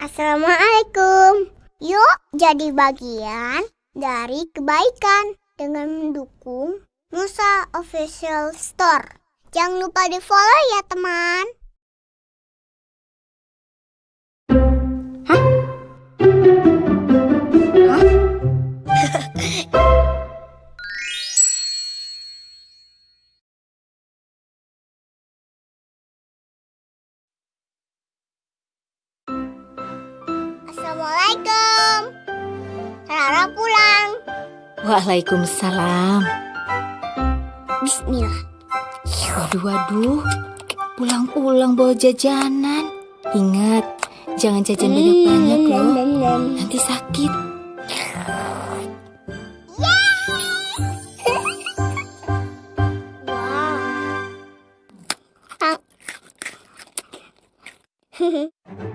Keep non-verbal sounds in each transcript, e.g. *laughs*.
Assalamualaikum. Yuk jadi bagian dari kebaikan dengan mendukung Musa Official Store. Jangan lupa di follow ya teman. Waalaikumsalam. Bismillah. Waduh, waduh. Pulang-pulang bawa jajanan. Ingat, jangan jajan banyak-banyak loh. Nanti sakit. *laughs* Wow.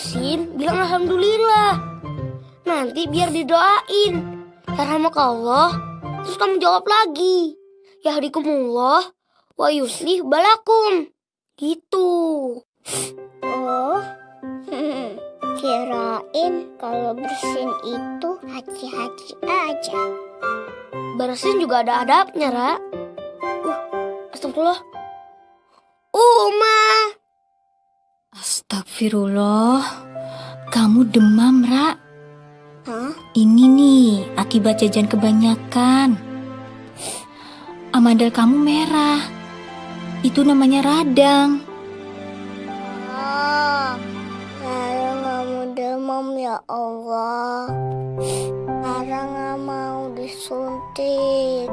Bersin, bilang alhamdulillah. Nanti biar didoain. Ya Allah. Terus kamu jawab lagi. Ya hadikumullah wa yuslih balakum. Gitu. Oh, kirain kalau bersin itu haji-haji aja. Bersin juga ada adabnya, Ra. Uh, astagfirullah. Uma. Astagfirullah. Kamu demam, Ra. Hah? Ini nih, akibat jajan kebanyakan. Amandel kamu merah. Itu namanya radang. Oh, Lara nggak mau demam ya Allah. Lara nggak mau disuntik.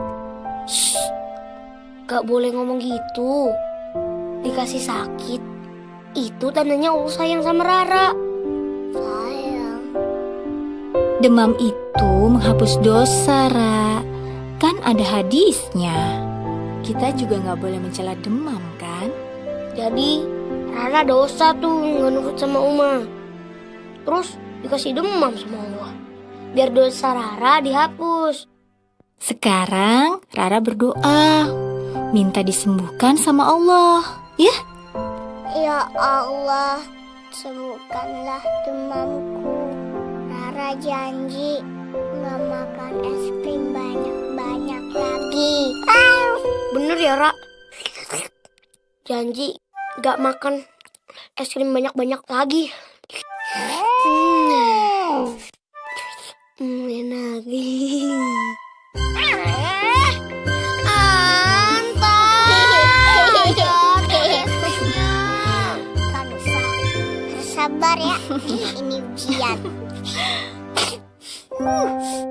Gak boleh ngomong gitu. Dikasih sakit. Itu tandanya Allah sayang sama Rara. Sayang. Demam itu menghapus dosa, Ra. Kan ada hadisnya. Kita juga nggak boleh mencela demam, kan? Jadi Rara dosa tuh nggak nurut sama Uma. Terus dikasih demam sama Allah. Biar dosa Rara dihapus. Sekarang Rara berdoa, minta disembuhkan sama Allah. Ya, Ya Allah, sembuhkanlah demamku. Rara janji nggak makan es krim banyak-banyak lagi. Bener ya, Ra? Janji gak makan es krim banyak-banyak lagi. Hmm. Hmm, enak. Kan museum. *laughs*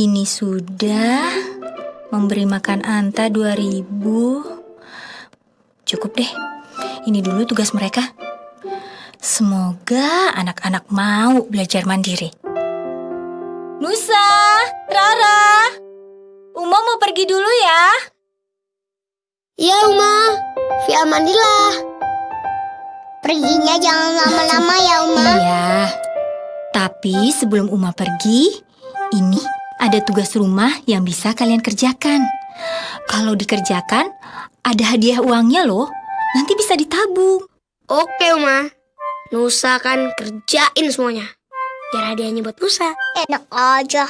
ini sudah memberi makan Anta 2000. Cukup deh. Ini dulu tugas mereka. Semoga anak-anak mau belajar mandiri. Nusa, Rara, Uma mau pergi dulu ya. Iya, Uma. Fi amanillah. Perginya jangan lama-lama ya, Uma. Iya. Tapi sebelum Uma pergi, ini ada tugas rumah yang bisa kalian kerjakan. Kalau dikerjakan, ada hadiah uangnya loh. Nanti bisa ditabung. Oke, Uma. Nusa kan kerjain semuanya. Biar hadiahnya buat Nusa. Enak aja.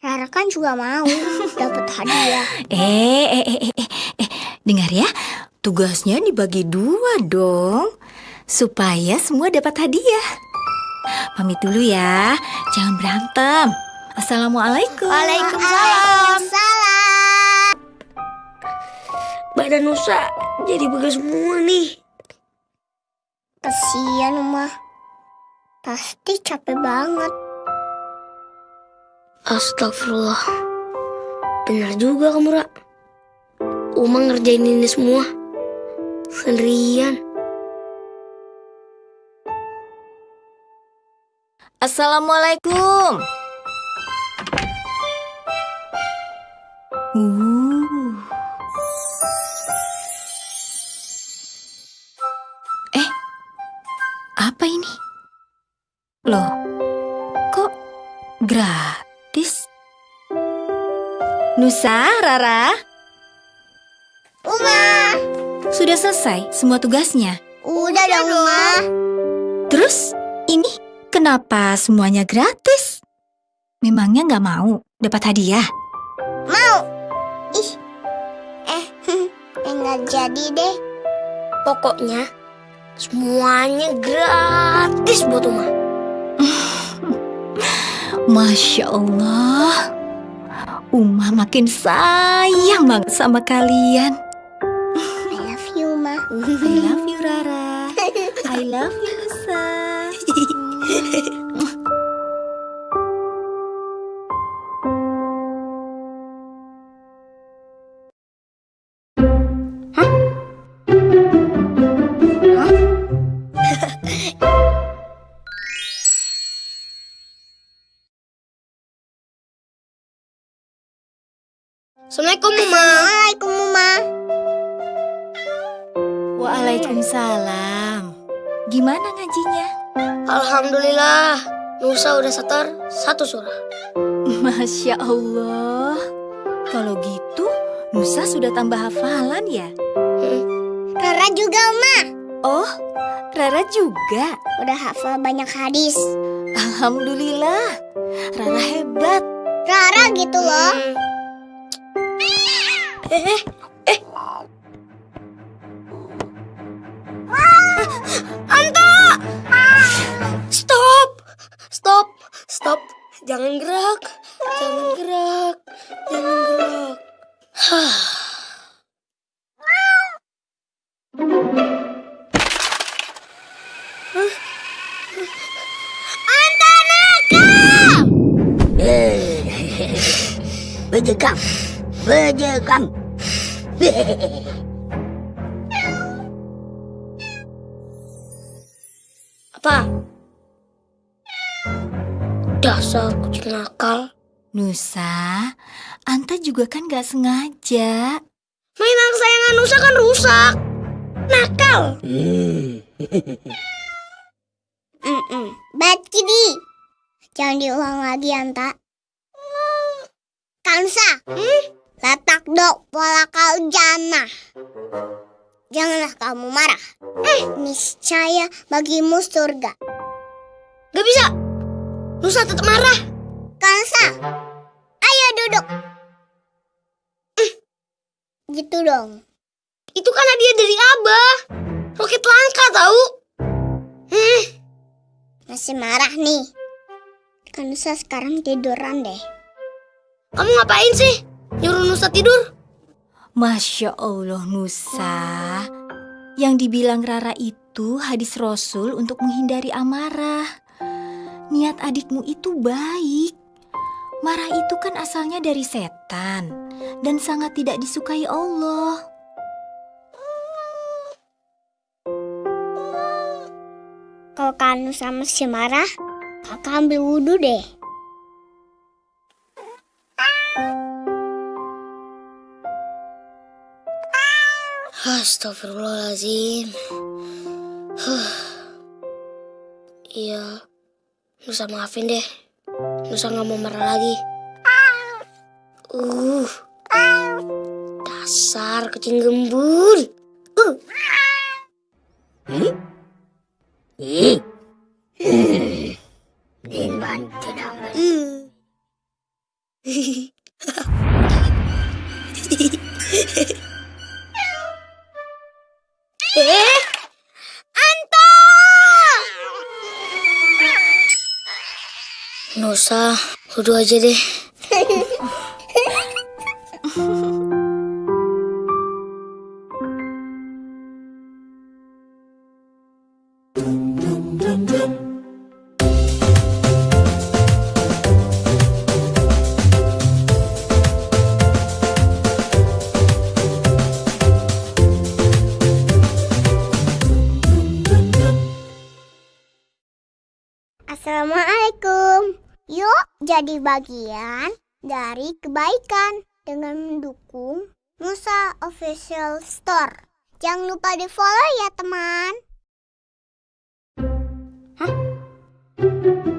Rara kan juga mau *laughs* dapat hadiah. Eh, eh, eh, eh, eh, eh, dengar ya. Tugasnya dibagi dua dong. Supaya semua dapat hadiah. Pamit dulu ya. Jangan berantem. Assalamualaikum. Waalaikumsalam. Badan Nusa jadi begas semua nih. Kasian, Uma. Pasti capek banget. Astagfirullah. Benar juga kamu, Ra. Uma ngerjain ini semua. Sendirian. Assalamualaikum. Uh. Eh, apa ini? Loh, kok gratis? Nusa, Rara, Uma, sudah selesai semua tugasnya. udah dong, Uma. Terus, ini kenapa semuanya gratis? Memangnya nggak mau dapat hadiah? Ih. Eh, *laughs* enggak jadi deh. Pokoknya semuanya gratis buat Uma. *laughs* Masya Allah, Uma makin sayang banget sama kalian. I love you, Ma. I love you Rara, I love you Nusa. *laughs* Assalamualaikum, Uma. Assalamualaikum, Uma. Waalaikumsalam. Gimana ngajinya? Alhamdulillah, Nusa udah setor satu surah. Masya Allah. Kalau gitu, Nusa sudah tambah hafalan ya? Rara juga, Ma. Oh, Rara juga. Udah hafal banyak hadis. Alhamdulillah. Rara hebat. Rara gitu loh. Hmm. Eh, eh, eh. Anta! Stop! Stop! Stop! Jangan gerak! Jangan gerak! Jangan gerak! Hah. *laughs* Bejekam, bejekam. *laughs* Apa? Dasar kucing nakal. Nusa, Anta juga kan gak sengaja. Mainan kesayangan Nusa kan rusak. Nakal. Mm-mm. Bad kitty. Jangan diulang lagi, Anta. Kansa. Hmm? Letak dok pola kau jana. Janganlah kamu marah. Eh, niscaya bagimu surga. Gak bisa. Nusa tetap marah. Kansa, ayo duduk. Eh, Gitu dong. Itu kan hadiah dari Abah. Roket langka tahu. Hmm, Masih marah nih. Kansa sekarang tiduran deh. kamu ngapain sih? Nyuruh Nusa tidur? Masya Allah Nusa. Yang dibilang Rara itu hadis Rasul untuk menghindari amarah. Niat adikmu itu baik. Marah itu kan asalnya dari setan dan sangat tidak disukai Allah. Kalau Kanu sama si marah, kakak ambil wudhu deh. Astagfirullahaladzim. Huh. Iya, Nusa maafin deh. Nusa nggak mau marah lagi. Uh, dasar kucing gembul. Uh. Ih. Hmm. Nusa, udah aja deh. Bagian dari kebaikan dengan mendukung Musa Official Store. Jangan lupa di follow ya teman. Gak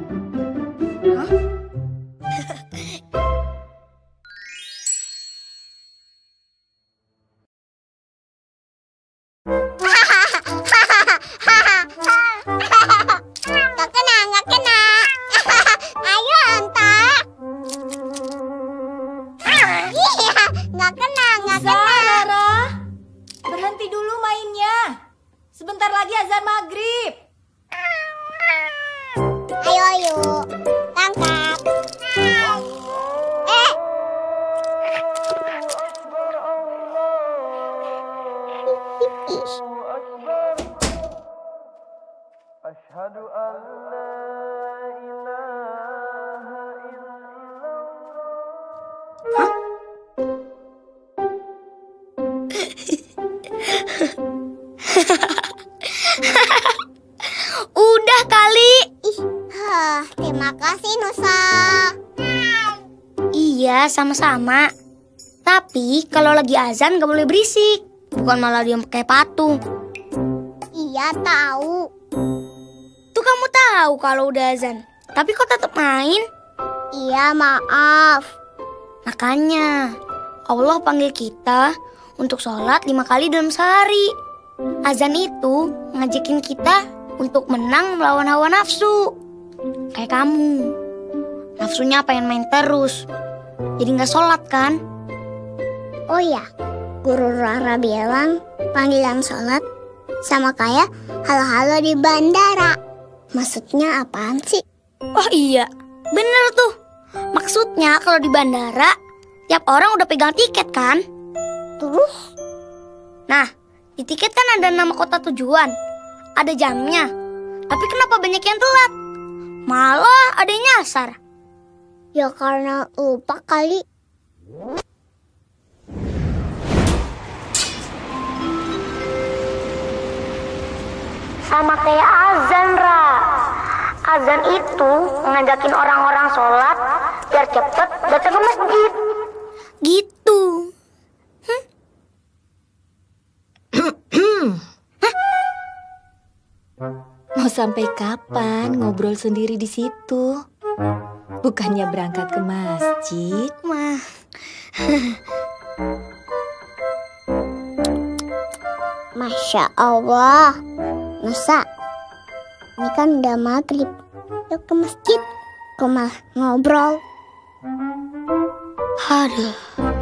Tapi kalau lagi azan gak boleh berisik. Bukan malah diam pakai patung. Iya tahu. Tuh kamu tahu kalau udah azan. Tapi kok tetap main? Iya maaf. Makanya Allah panggil kita untuk sholat lima kali dalam sehari. Azan itu ngajakin kita untuk menang melawan hawa nafsu. Kayak kamu. Nafsunya pengen main terus. Jadi nggak sholat kan? Oh ya, Guru Rara bilang panggilan sholat sama kayak halo-halo di bandara. Maksudnya apaan sih? Oh iya, bener tuh. Maksudnya kalau di bandara, tiap orang udah pegang tiket kan? Terus? Nah, di tiket kan ada nama kota tujuan, ada jamnya. Tapi kenapa banyak yang telat? Malah ada yang nyasar. Ya karena lupa kali. Sama kayak azan, Ra. Azan itu ngajakin orang-orang sholat biar cepet datang ke masjid. Gitu. Mau sampai kapan ngobrol sendiri di situ? Bukannya berangkat ke masjid? Mah, Masya Allah. Nusa, ini kan udah maghrib. Yuk ke masjid. Kok malah ngobrol? aduh.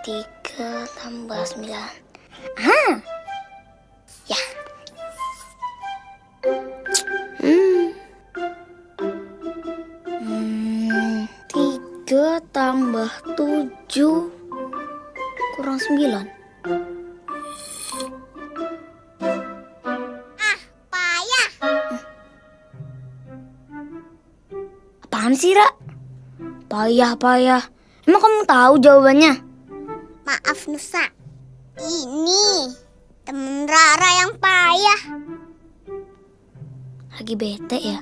3 tambah 9 ah ya. Hmm. hmm. 3 tambah 7 kurang 9 ah payah apaan sih Ra? payah payah. Emang kamu tahu jawabannya? Maaf Nusa. Ini temen Rara yang payah. Lagi bete ya?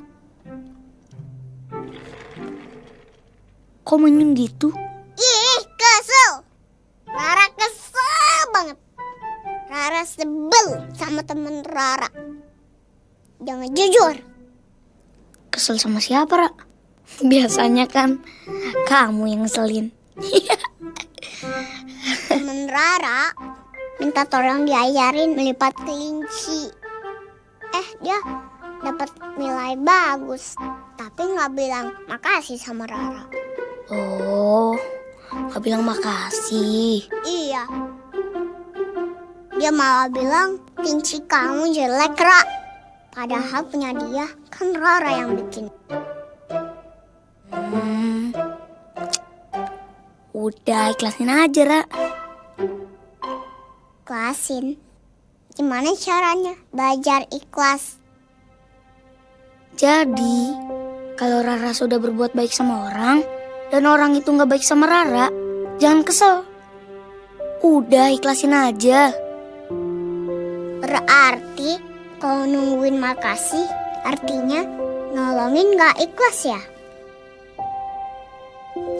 Kok menyung gitu? Ih, kesel. Rara kesel banget. Rara sebel sama temen Rara. Jangan jujur. Kesel sama siapa, Ra? Biasanya kan kamu yang ngeselin. *laughs* Rara minta tolong diajarin melipat kelinci. Eh, dia dapat nilai bagus. Tapi nggak bilang makasih sama Rara. Oh, gak bilang makasih. Iya. Dia malah bilang kelinci kamu jelek, Ra. Padahal punya dia kan Rara yang bikin. Hmm. Udah ikhlasin aja, Ra. Ikhlasin. Gimana caranya belajar ikhlas? Jadi, kalau Rara sudah berbuat baik sama orang, dan orang itu nggak baik sama Rara, jangan kesel. Udah ikhlasin aja. Berarti kalau nungguin makasih artinya nolongin gak ikhlas ya?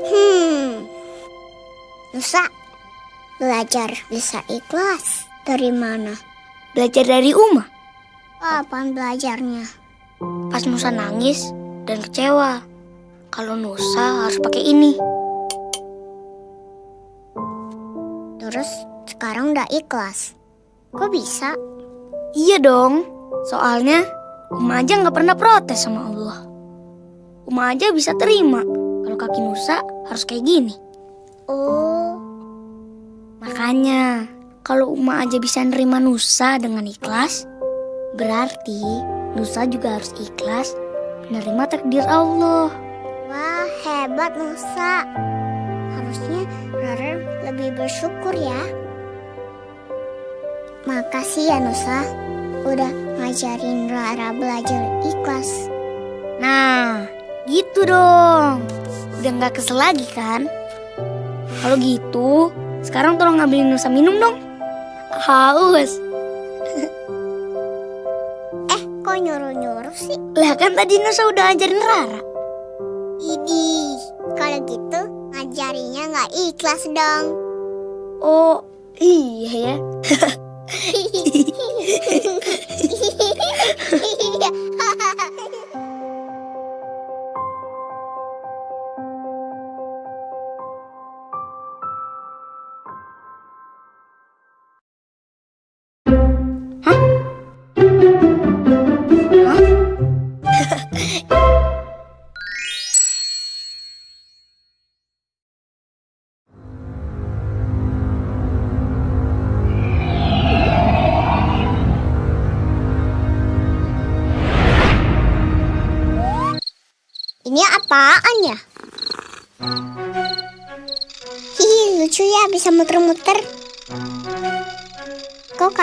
Hmm, Nusa belajar bisa ikhlas dari mana? Belajar dari Uma. Kapan belajarnya? Pas Nusa nangis dan kecewa. Kalau Nusa harus pakai ini. Terus sekarang udah ikhlas. Kok bisa? Iya dong. Soalnya Uma aja nggak pernah protes sama Allah. Uma aja bisa terima kalau kaki Nusa harus kayak gini. Oh, Makanya, kalau Uma aja bisa nerima Nusa dengan ikhlas, berarti Nusa juga harus ikhlas menerima takdir Allah. wah hebat Nusa. Harusnya Rara lebih bersyukur ya. Makasih ya Nusa, udah ngajarin Rara belajar ikhlas. Nah, gitu dong. Udah nggak kesel lagi kan? Kalau gitu, sekarang tolong ngambilin Nusa minum dong. Haus. *laughs* Eh, kok nyuruh-nyuruh sih? Lah kan tadi Nusa udah ajarin Rara. Idih, kalau gitu ngajarinya nggak ikhlas dong. Oh, iya ya. *laughs* *laughs*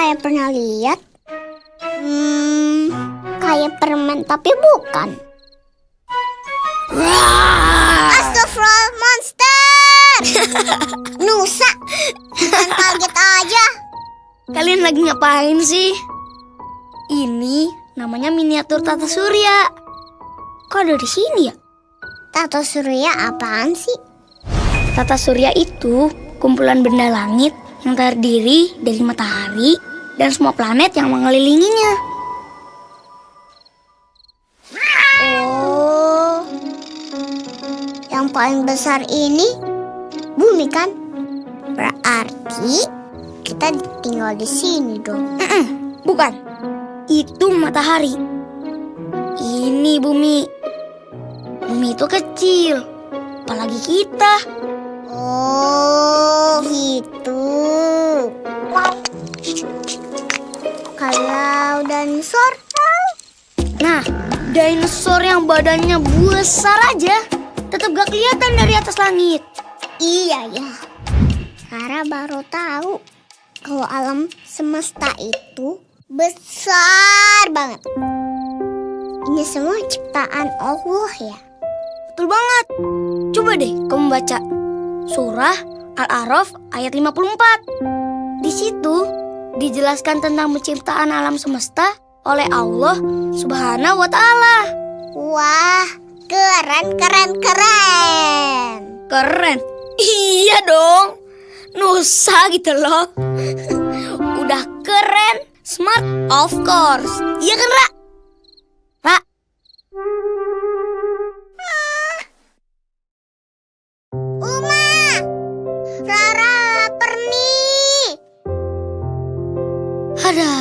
kayak pernah lihat? Hmm, kayak permen tapi bukan. Astagfirullah, monster! *laughs* Nusa, jangan kaget aja. Kalian lagi ngapain sih? Ini namanya miniatur tata surya. Kok ada di sini ya? Tato surya apaan sih? Tata surya itu kumpulan benda langit yang terdiri dari matahari dan semua planet yang mengelilinginya. Oh, yang paling besar ini bumi kan? Berarti kita tinggal di sini dong. Bukan, itu matahari. Ini bumi. Bumi itu kecil, apalagi kita. Oh, gitu. Kalau dinosaur, Nah, dinosaur yang badannya besar aja tetap gak kelihatan dari atas langit. iya ya. Rara baru tahu kalau alam semesta itu besar banget. Ini semua ciptaan Allah ya. Betul banget. Coba deh kamu baca surah Al-A'raf ayat 54. Di situ dijelaskan tentang penciptaan alam semesta oleh Allah Subhanahu wa taala. Wah, keren, keren, keren. Keren. Iya dong. Nusa gitu loh. *laughs* Udah keren, smart of course. Iya kan, Ra? Ra, Uma, ada.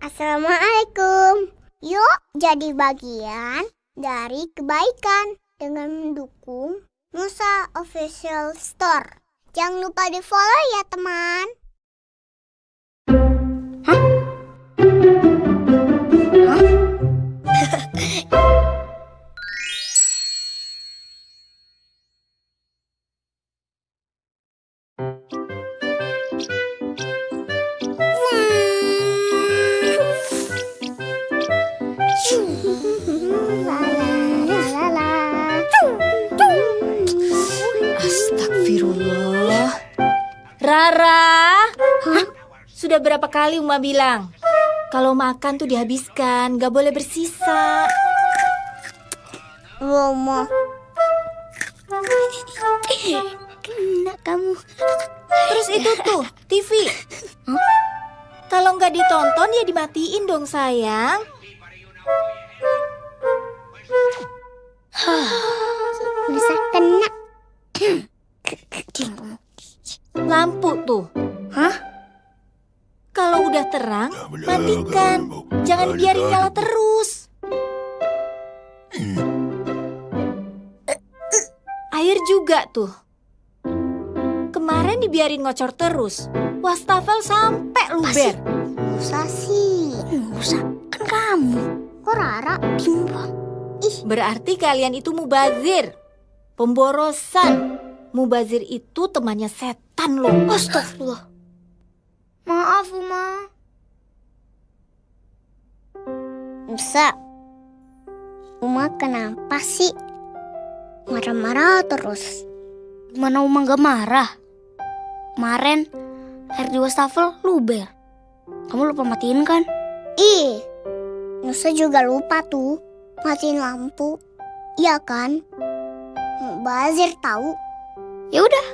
Assalamualaikum. Yuk jadi bagian dari kebaikan dengan mendukung Nusa Official Store. Jangan lupa di follow ya teman. Astagfirullah. Rara. Sudah berapa kali Uma bilang? Kalau makan tuh dihabiskan, gak boleh bersisa. Romo. Kena kamu. Terus itu tuh, TV. Kalau nggak ditonton ya dimatiin dong sayang. Bisa kena. *clears throat* Lampu tuh. Hah? Kalau udah terang, matikan. Jangan biarin nyala terus. Air juga tuh. Kemarin dibiarin ngocor terus. Wastafel sampai luber. Musa sih. Usah, kan kamu. Kok Rara? Timbang. Berarti kalian itu mubazir. Pemborosan. Mubazir itu temannya setan loh. Astagfirullah. Maaf, Uma. Musa. Uma kenapa sih? Marah-marah terus. Gimana Uma gak marah? Kemarin air di wastafel luber. Kamu lupa matiin kan? Ih, Nusa juga lupa tuh matiin lampu. Iya kan? Bazir tahu. Ya udah,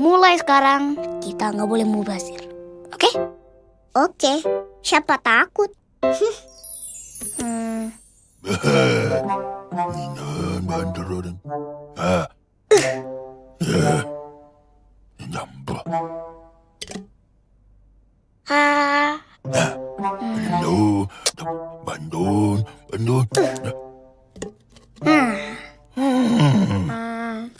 mulai sekarang kita nggak boleh mubazir. Oke? Okay? Oke. Okay. Siapa takut? hmm. Ah. Bandung, Bandung, Bandung. Hmm.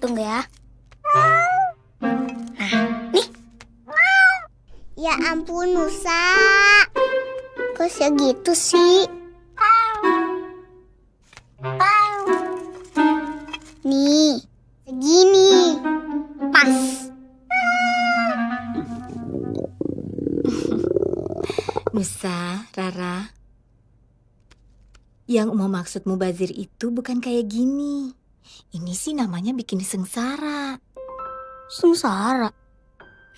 Tunggu ya. Ya ampun Nusa. Kok segitu sih? Nih, segini. Pas. Nusa, Rara. Yang mau maksud mubazir itu bukan kayak gini. Ini sih namanya bikin sengsara. Sengsara.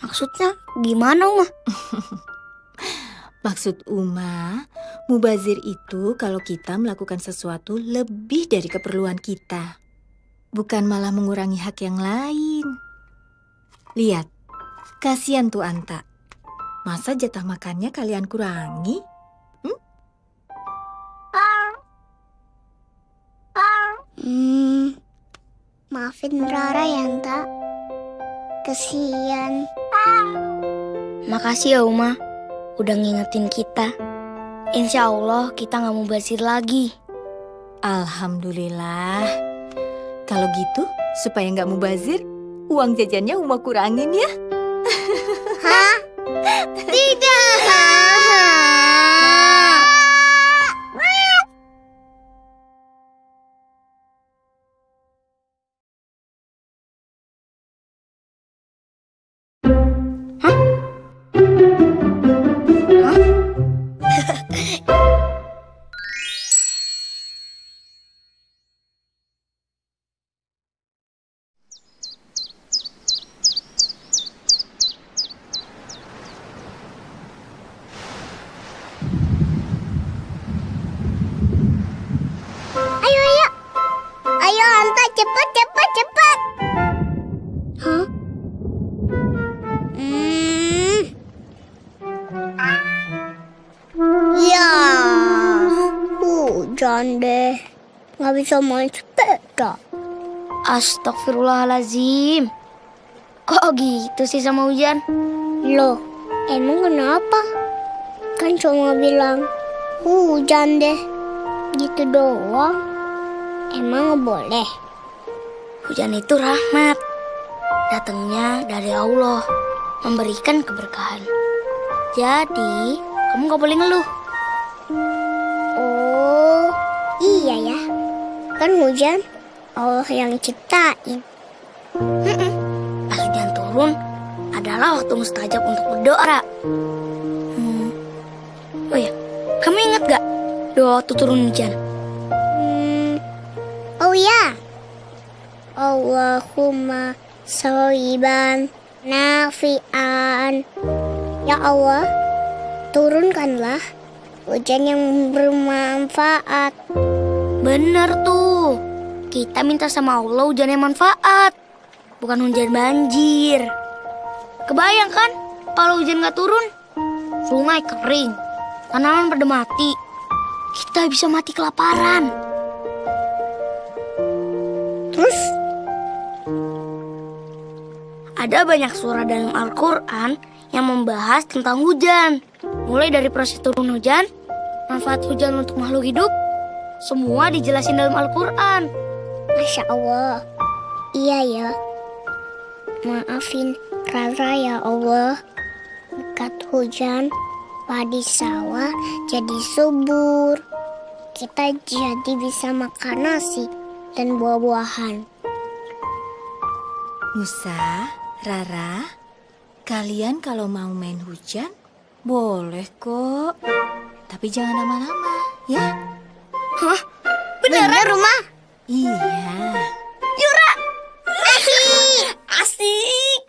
Maksudnya gimana, Uma? *laughs* Maksud Uma, mubazir itu kalau kita melakukan sesuatu lebih dari keperluan kita. Bukan malah mengurangi hak yang lain. Lihat, Kasian tuh Anta. Masa jatah makannya kalian kurangi? Hmm, maafin Rara ya, Anta. Kesian. Makasih ya Uma, udah ngingetin kita. Insya Allah kita nggak mau basir lagi. Alhamdulillah. Kalau gitu, supaya nggak mubazir, uang jajannya Uma kurangin ya. Ayo, Bisa main sepeda. Astagfirullahalazim. Kok gitu sih sama hujan? Loh, emang kenapa? Kan cuma bilang hujan deh. Gitu doang. Emang boleh? Hujan itu rahmat. Datangnya dari Allah. Memberikan keberkahan. Jadi, kamu gak boleh ngeluh. Kan hujan Allah yang ciptain. Pas hujan turun, adalah waktu mustajab untuk berdoa. Hmm. Oh ya, kamu ingat gak doa waktu turun hujan? Hmm. Oh ya. Allahumma soiban nafian. Ya Allah, turunkanlah hujan yang bermanfaat. Bener tuh. Kita minta sama Allah hujan yang manfaat. Bukan hujan banjir. Kebayang kan kalau hujan gak turun? Sungai kering. Tanaman pada mati. Kita bisa mati kelaparan. Terus Ada banyak surah dalam Al-Quran yang membahas tentang hujan. Mulai dari proses turun hujan, manfaat hujan untuk makhluk hidup, semua dijelasin dalam Al-Quran. Masya Allah. Iya ya. Maafin Rara ya Allah. Berkat hujan, padi sawah jadi subur. Kita jadi bisa makan nasi dan buah-buahan. Musa, Rara, kalian kalau mau main hujan, boleh kok. Tapi jangan lama-lama, ya? Beneran rumah? Iya. Asik!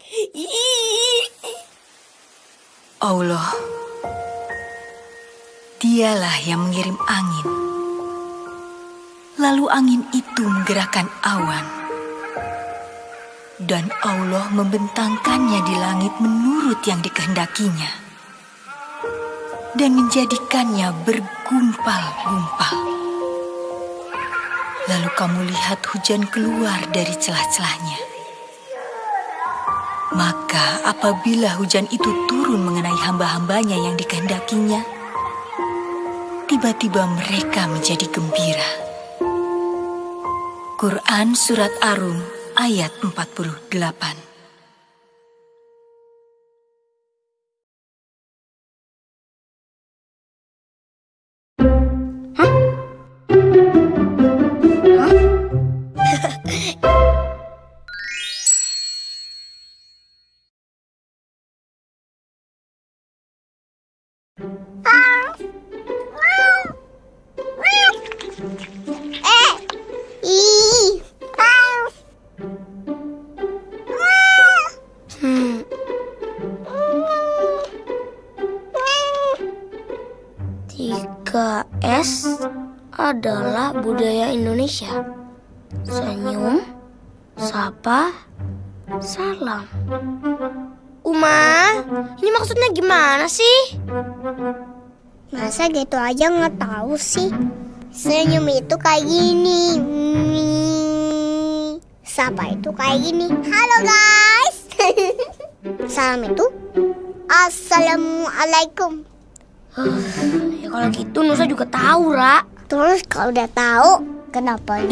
Allah, dialah yang mengirim angin. Lalu angin itu menggerakkan awan. Dan Allah membentangkannya di langit menurut yang dikehendakinya. Dan menjadikannya bergumpal-gumpal. Lalu kamu lihat hujan keluar dari celah-celahnya. Maka apabila hujan itu turun mengenai hamba-hambanya yang dikehendakinya, tiba-tiba mereka menjadi gembira. Quran Surat Arum ayat 48 aja nggak tahu sih? Senyum itu kayak gini. Sapa itu kayak gini. Halo guys. *laughs* Salam itu Assalamualaikum. *sighs* Ya kalau gitu Nusa juga tahu, Ra. Terus kalau udah tahu kenapa?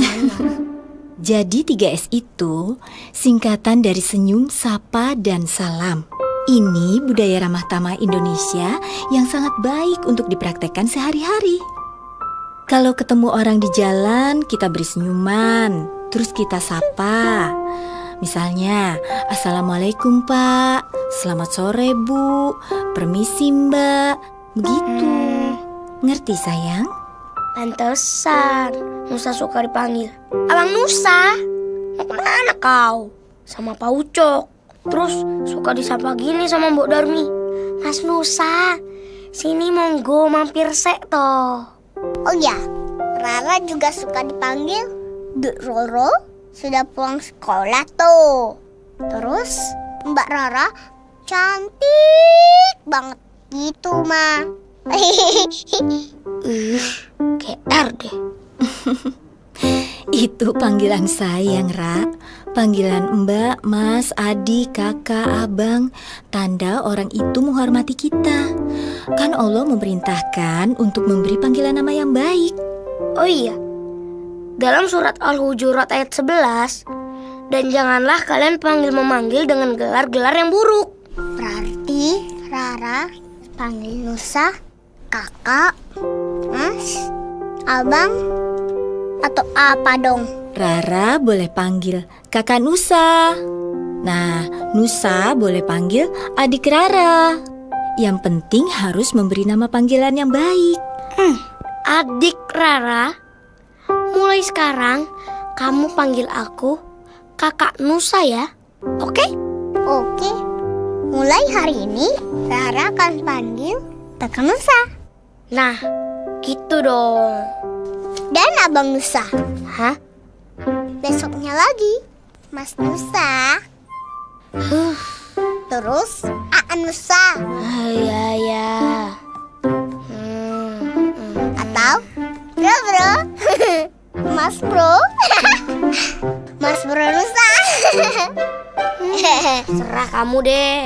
*laughs* Jadi 3S itu singkatan dari senyum, sapa, dan salam. Ini budaya ramah tamah Indonesia yang sangat baik untuk dipraktekkan sehari-hari. Kalau ketemu orang di jalan, kita beri senyuman, terus kita sapa. Misalnya, Assalamualaikum Pak, Selamat sore Bu, Permisi Mbak, begitu. Ngerti sayang? Pantesan Nusa suka dipanggil Abang Nusa Mau ke mana kau? Sama Pak Ucok Terus suka disapa gini sama Mbok Darmi. Mas Nusa Sini monggo mampir sek toh. Oh ya, Rara juga suka dipanggil Dek Roro. Sudah pulang sekolah tuh. Terus Mbak Rara cantik banget. Gitu mah. *laughs* Ih, GR deh *laughs* Itu panggilan sayang, Ra. Panggilan Mbak, Mas, Adik, Kakak, Abang, tanda orang itu menghormati kita. Kan Allah memerintahkan untuk memberi panggilan nama yang baik. Oh iya Dalam surat Al-Hujurat ayat 11 Dan janganlah kalian panggil memanggil dengan gelar-gelar yang buruk Berarti Rara panggil Nusa, kakak, mas, abang, atau apa dong? Rara boleh panggil Kakak Nusa. Nah, Nusa boleh panggil adik Rara. Yang penting harus memberi nama panggilan yang baik. Adik Rara Mulai sekarang kamu panggil aku kakak Nusa ya Oke? Oke, mulai hari ini Rara akan panggil kakak Nusa Nah, gitu dong dan abang Nusa. Hah? Besoknya lagi, Mas Nusa. Terus Aan Nusa Ah, ya, ya Hmm, hmm. atau Bro Bro. *laughs* Mas Bro. *laughs* Mas Bro Nusa. *laughs* Serah kamu deh